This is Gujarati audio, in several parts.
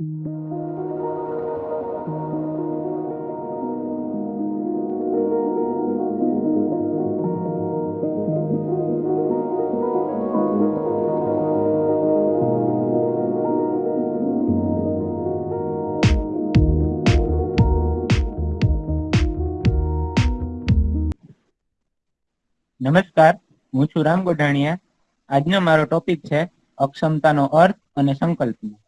નમસ્કાર હું છું રામ ગોઢાણીયા. આજનો મારો ટોપિક છે અક્ષમતાનો અર્થ અને સંકલ્પના.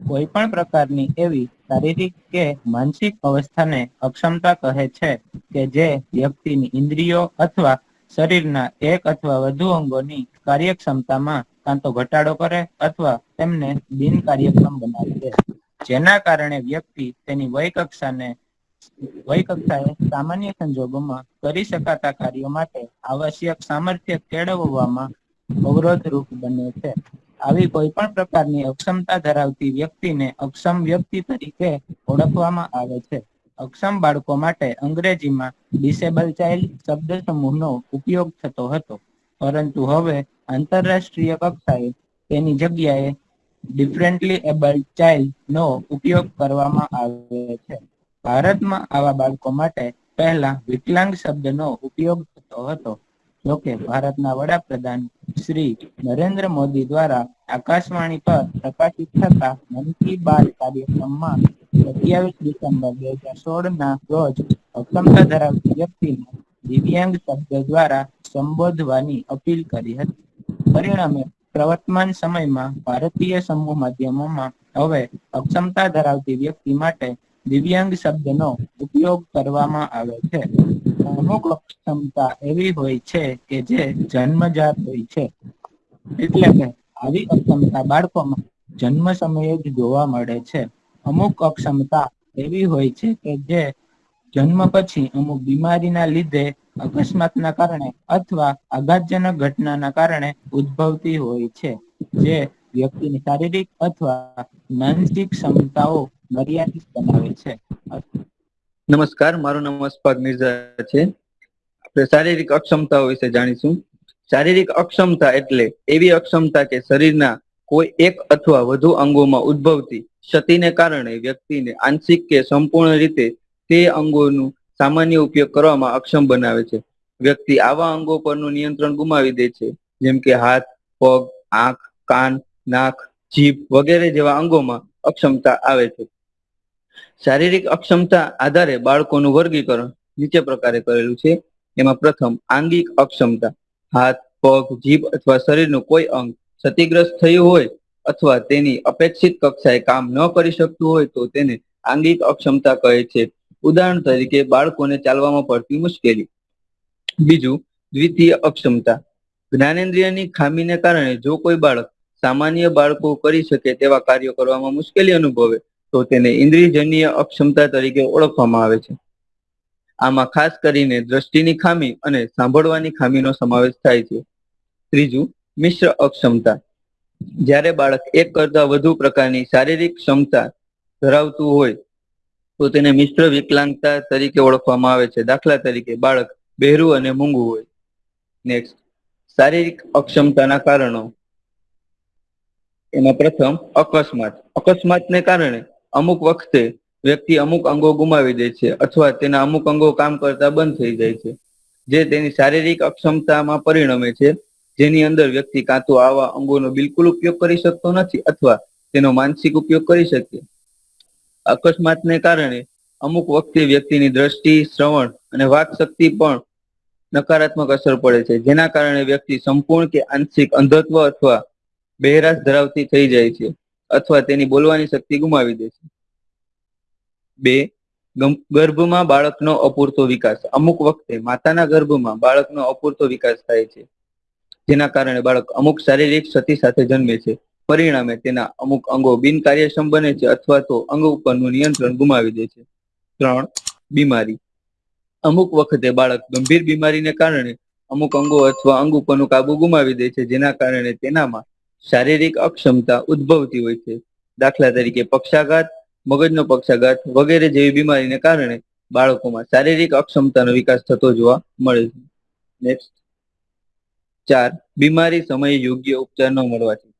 કોઈ પણ પ્રકારની એવી શારીરિક કે માનસિક અવસ્થાને અક્ષમતા કહે છે કે જે વ્યક્તિની ઇન્દ્રિયો અથવા શરીરના એક અથવા વધુ અંગોની કાર્યક્ષમતામાં કાં ઘટાડો કરે અથવા તેમને બિનકાર્યક્ષમ બનાવી દે. જેના કારણે વ્યક્તિ તેની વય કક્ષાને વય કક્ષાએ સામાન્ય સંજોગોમાં કરી શકાતા કાર્યો માટે આવશ્યક સામર્થ્ય કેળવવામાં અવરોધરૂપ બને છે. આવી કોઈ પણ પ્રકારની અક્ષમતા ધરાવતી વ્યક્તિને અક્ષમ વ્યક્તિ તરીકે ઓળખવામાં આવે છે. અક્ષમ બાળકો માટે અંગ્રેજીમાં ડિસેબલ ચાઇલ્ડ શબ્દ સમૂહનો ઉપયોગ થતો હતો. પરંતુ હવે આંતરરાષ્ટ્રીય કક્ષાએ તેની જગ્યાએ ડિફરન્ટલી એબલ્ડ ચાઇલ્ડ નો ઉપયોગ કરવામાં આવે છે. ભારતમાં આવા બાળકો માટે પહેલા વિકલાંગ શબ્દનો ઉપયોગ થતો હતો. જોકે ભારતના વડાપ્રધાન શ્રી નરેન્દ્ર મોદી દ્વારા આકાશવાણી પર પ્રકાશિત થતા મન કી બાત કાર્યક્રમમાં સત્યાવીસ ડિસેમ્બર બે હજાર સોળ ના રોજ અક્ષમતા ધરાવતી વ્યક્તિને દિવ્યાંગ શબ્દ દ્વારા સંબોધવાની અપીલ કરી હતી. પરિણામે પ્રવર્તમાન સમયમાં ભારતીય સમૂહ માધ્યમોમાં હવે અક્ષમતા ધરાવતી વ્યક્તિ માટે દિવ્યાંગ શબ્દનો ઉપયોગ કરવામાં આવે છે. અમુક અક્ષમતા એવી હોય છે કે જે જન્મજાત હોય છે. એટલે કે આવી અક્ષમતા બાળકોમાં જન્મ સમયે જ જોવા મળે છે. અમુક અક્ષમતા એવી હોય છે કે જે જન્મ પછી અમુક બીમારીના લીધે અકસ્માતના કારણે અથવા આઘાતજનક ઘટનાના કારણે ઉદ્ભવતી હોય છે. જે વ્યક્તિની શારીરિક અથવા માનસિક ક્ષમતાઓ મર્યાદિત બનાવે છે. નમસ્કાર, મારું નામ અશફાક મિર્ઝા છે. આપણે શારીરિક અક્ષમતાઓ વિશે જાણીશું. શારીરિક અક્ષમતા એટલે એવી અક્ષમતા કે શરીરના કોઈ એક અથવા વધુ અંગોમાં ઉદ્ભવતી ક્ષતિને કારણે વ્યક્તિને આંશિક કે સંપૂર્ણ રીતે તે અંગોનું સામાન્ય ઉપયોગ કરવામાં અક્ષમ બનાવે છે. વ્યક્તિ આવા અંગો પરનું નિયંત્રણ ગુમાવી દે છે, જેમ કે હાથ, પગ, આંખ, કાન, નાક, જીભ વગેરે જેવા અંગોમાં અક્ષમતા આવે છે. શારીરિક અક્ષમતા આધારે બાળકોનું વર્ગીકરણ નીચે પ્રકારે કરેલું છે. એમાં પ્રથમ, આંગિક અક્ષમતા, હાથ, પગ, જીભ અથવા શરીરનું કોઈ અંગ ક્ષતિગ્રસ્ત થયું હોય અથવા તેની અપેક્ષિત કક્ષાએ કામ ન કરી શકતું હોય તો તેને આંગિક અક્ષમતા કહે છે. ઉદાહરણ તરીકે, બાળકોને ચાલવામાં પડતી મુશ્કેલી. બીજું, દ્વિતીય અક્ષમતા. જ્ઞાનેન્દ્રિયની ખામીને કારણે જો કોઈ બાળક સામાન્ય બાળકો કરી શકે તેવા કાર્યો કરવામાં મુશ્કેલી અનુભવે તો તેને ઇન્દ્રિયજન્ય અક્ષમતા તરીકે ઓળખવામાં આવે છે. આમાં ખાસ કરીને દ્રષ્ટિની ખામી અને સાંભળવાની ખામીનો સમાવેશ થાય છે. ત્રીજું, મિશ્ર અક્ષમતા. જ્યારે બાળક એક કરતા વધુ પ્રકારની શારીરિક ક્ષમતા ધરાવતું હોય, તો તેને મિશ્ર વિકલાંગતા તરીકે ઓળખવામાં આવે છે. દાખલા તરીકે બાળક બહેરું અને મૂંગું હોય. નેક્સ્ટ, શારીરિક અક્ષમતાના કારણો. એમાં પ્રથમ, અકસ્માત. અકસ્માતને કારણે અમુક વખતે વ્યક્તિ અમુક અંગો ગુમાવી દે છે અથવા તેના અમુક અંગો કામ કરતા બંધ થઈ જાય છે. જે તેની શારીરિક અક્ષમતામાં પરિણમે છે, જેની અંદર વ્યક્તિ કાં તો આવા અંગોનો બિલકુલ ઉપયોગ કરી શકતો નથી અથવા તેનો માનસિક ઉપયોગ કરી શકે. અકસ્માતને કારણે અમુક વખતે વ્યક્તિની દ્રષ્ટિ, શ્રવણ અને વાક શક્તિ પણ નકારાત્મક અસર પડે છે, જેના કારણે વ્યક્તિ સંપૂર્ણ કે આંશિક અંધત્વ અથવા બહેરાશ ધરાવતી થઈ જાય છે. અથવા તેની બોલવાની શક્તિ ગુમાવી દે છે. બે ગર્ભમાં બાળકનો અપૂરતો વિકાસ. અમુક વખતે માતાના ગર્ભમાં બાળકનો અપૂરતો વિકાસ થાય છે, જેના કારણે બાળક અમુક શારીરિક ક્ષતિ સાથે જન્મે છે. પરિણામે તેના અમુક અંગો બિનકાર્યક્ષમ બને છે અથવા તો અંગ ઉપરનું નિયંત્રણ ગુમાવી દે છે. ત્રણ, બીમારી. અમુક વખતે બાળક ગંભીર બીમારીને કારણે અમુક અંગો અથવા અંગ ઉપરનું કાબુ ગુમાવી દે છે, જેના કારણે તેનામાં શારીરિક અક્ષમતા ઉદ્ભવતી હોય છે. દાખલા તરીકે પક્ષાઘાત, મગજનો પક્ષાઘાત વગેરે જેવી બીમારીને કારણે બાળકોમાં શારીરિક અક્ષમતાનો વિકાસ થતો જોવા મળે છે. નેક્સ્ટ ચાર. બીમારી સમયે યોગ્ય ઉપચાર ન મળવાથી.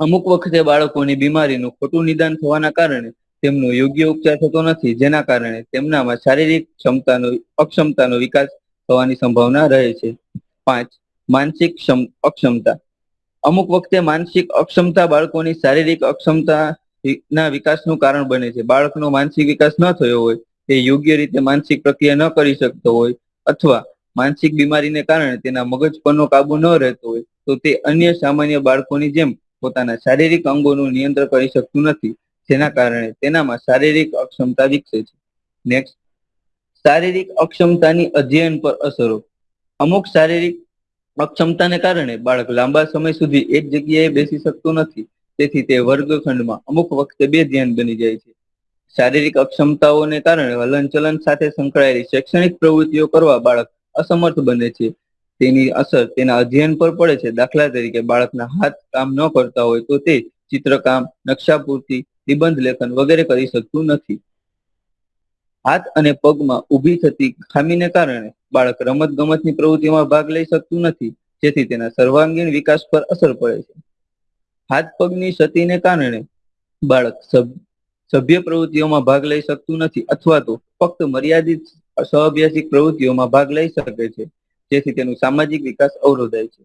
અમુક વખતે બાળકોની બીમારીનું ખોટું નિદાન થવાના કારણે તેમનો યોગ્ય ઉપચાર થતો નથી, જેના કારણે તેમનામાં શારીરિક ક્ષમતાનો, અક્ષમતાનો વિકાસ થવાની સંભાવના રહે છે. પાંચ. માનસિક અક્ષમતા. અમુક વખતે માનસિક અક્ષમતા બાળકોની શારીરિક અક્ષમતા ના વિકાસનું કારણ બને છે. બાળકનો માનસિક વિકાસ ન થયો હોય, તે યોગ્ય રીતે માનસિક પ્રક્રિયા ન કરી શકતો હોય અથવા માનસિક બીમારીને કારણે તેના મગજ પરનો કાબુ ન રહેતો હોય, તો તે અન્ય સામાન્ય બાળકોની જેમ પોતાના શારીરિક અંગોનું નિયંત્રણ કરી શકતું નથી, જેના કારણે તેનામાં શારીરિક અક્ષમતા વિકસે છે. નેક્સ્ટ શારીરિક અક્ષમતાની અધ્યયન પર અસરો. અમુક શારીરિક અક્ષમતાને કારણે બાળક લાંબા સમય સુધી એક જગ્યાએ બેસી શકતું નથી. તેથી તે વર્ગખંડમાં અમુક વખતે બે ધ્યાન બની જાય છે. શારીરિક અક્ષમતાઓને કારણે હલનચલન સાથે સંકળાયેલી શૈક્ષણિક પ્રવૃત્તિઓ કરવા બાળક અસમર્થ બને છે. તેની અસર તેના અધ્યયન પર પડે છે. દાખલા તરીકે બાળકના હાથ કામ ન કરતા હોય તો તે ચિત્રકામ, નકશાપૂર્તિ, નિબંધ લેખન વગેરે કરી શકતું નથી. હાથ અને પગમાં ઊભી થતી ખામીને કારણે બાળક રમત ગમતની પ્રવૃત્તિમાં ભાગ લઈ શકતું નથી, જેથી તેના સર્વાંગીણ વિકાસ પર અસર પડે છે. હાથ પગની ક્ષતિને કારણે બાળક સભ્ય પ્રવૃત્તિઓમાં ભાગ લઈ શકતું નથી અથવા તો ફક્ત મર્યાદિત સહઅભ્યાસિક પ્રવૃત્તિઓમાં ભાગ લઈ શકે છે, જેથી તેનું સામાજિક વિકાસ અવરોધાય છે.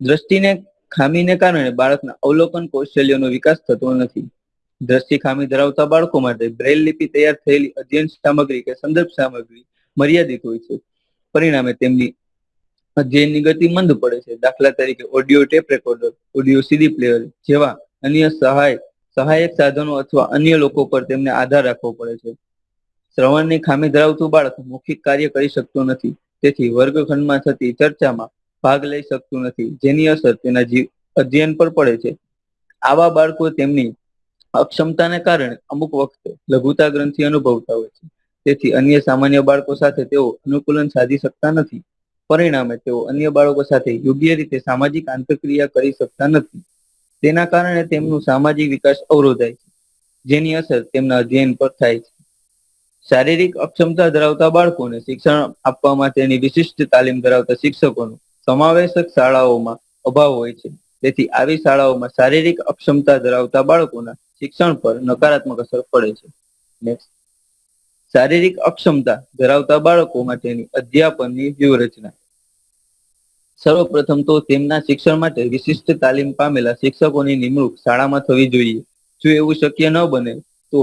દ્રષ્ટિને ખામીને કારણે બાળકના અવલોકન કૌશલ્યનો વિકાસ થતો નથી. દ્રષ્ટિ ખામી ધરાવતા બાળકો માટે બ્રેલ લિપિ તૈયાર થયેલી અધ્યયન સામગ્રી કે સંદર્ભ સામગ્રી મર્યાદિત હોય છે. પરિણામે તેમની અધ્યયનની ગતિ મંદ પડે છે. દાખલા તરીકે audio tape recorder, audio CD player જેવા અન્ય સહાય, સહાયક સાધનો અથવા અન્ય લોકો પર તેમને આધાર રાખવો પડે છે. શ્રવણની ખામી ધરાવતું બાળક મૌખિક કાર્ય કરી શકતું નથી. તેથી વર્ગખંડમાં થતી ચર્ચામાં ભાગ લઈ શકતું નથી, જેની અસર તેના જીવ અધ્યયન પર પડે છે. આવા બાળકો તેમની અક્ષમતાને કારણે અમુક વખતે લઘુતા ગ્રંથિ અનુભવતા હોય છે. તેથી અન્ય સામાન્ય બાળકો સાથે તેઓ અનુકૂલન સાધી શકતા નથી. પરિણામે તેઓ અન્ય બાળકો સાથે યોગ્ય રીતે સામાજિક આંતરક્રિયા કરી શકતા નથી. તેના કારણે તેમનું સામાજિક વિકાસ અવરોધાય છે, જેની અસર તેમના અધ્યયન પર થાય છે. શારીરિક અક્ષમતા ધરાવતા બાળકોને શિક્ષણ આપવા માટેની વિશિષ્ટ તાલીમ ધરાવતા શિક્ષકોનો સમાવેશક શાળાઓમાં અભાવ હોય છે. તેથી આવી શાળાઓમાં શારીરિક અક્ષમતા ધરાવતા બાળકોના શિક્ષણ પર નકારાત્મક અસર પડે છે. શારીરિક અક્ષમતા ધરાવતા બાળકો માટેની અધ્યાપનની વ્યૂહરચના. સર્વપ્રથમ તો તેમના શિક્ષણ માટે વિશિષ્ટ તાલીમ પામેલા શિક્ષકોની નિમણૂક શાળામાં થવી જોઈએ. જો એવું શક્ય ન બને, તો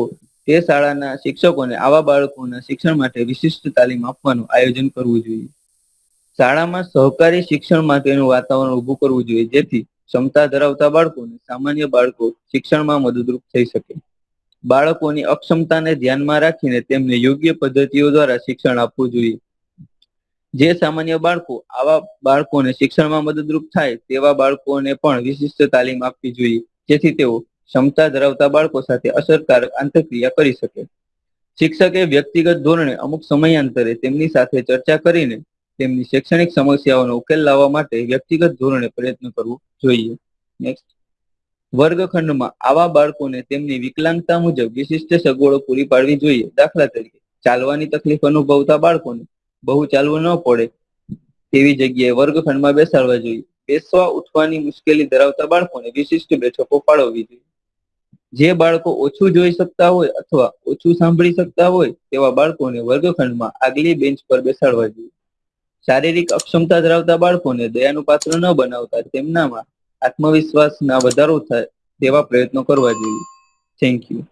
તે શાળાના શિક્ષકોને આવા બાળકોના શિક્ષણ માટે વિશિષ્ટ તાલીમ આપવાનું આયોજન કરવું જોઈએ. શાળામાં સહકારી શિક્ષણ માટેનું વાતાવરણ ઊભું કરવું જોઈએ, જેથી ક્ષમતા ધરાવતા બાળકોને સામાન્ય બાળકો શિક્ષણમાં મદદરૂપ થઈ શકે. બાળકોની અક્ષમતાને ધ્યાનમાં રાખીને તેમને યોગ્ય પદ્ધતિઓ દ્વારા શિક્ષણ આપવું જોઈએ. જે સામાન્ય બાળકો આવા બાળકોને શિક્ષણમાં મદદરૂપ થાય તેવા બાળકોને પણ વિશિષ્ટ તાલીમ આપવી જોઈએ. જેથી તેઓ ક્ષમતા ધરાવતા બાળકો સાથે અસરકારક આંતરક્રિયા કરી શકે. શિક્ષકે વ્યક્તિગત ધોરણે અમુક સમયાંતરે તેમની સાથે ચર્ચા કરીને તેમની શૈક્ષણિક સમસ્યાઓનો ઉકેલ લાવવા માટે વ્યક્તિગત ધોરણે પ્રયત્ન કરવો જોઈએ. નેક્સ્ટ વર્ગખંડમાં આવા બાળકોને તેમની વિકલાંગતા મુજબ વિશિષ્ટ સગવડો પૂરી પાડવી જોઈએ. દાખલા તરીકે, ચાલવાની તકલીફ અનુભવતા બાળકોને બહુ ચાલવું ન પડે તેવી જગ્યાએ વર્ગખંડમાં બેસાડવા જોઈએ. બેસવા, ઉઠવાની મુશ્કેલી ધરાવતા બાળકોને વિશિષ્ટ બેઠકો ફાળવવી જોઈએ. જે બાળકો ઓછું જોઈ શકતા હોય અથવા ઓછું સાંભળી શકતા હોય તેવા બાળકોને વર્ગખંડમાં આગલી બેન્ચ પર બેસાડવા જોઈએ. શારીરિક અક્ષમતા ધરાવતા બાળકોને દયાનું પાત્ર ન બનાવતા તેમનામાં આત્મવિશ્વાસના વધારો થાય તેવા પ્રયત્નો કરવા જોઈએ. Thank you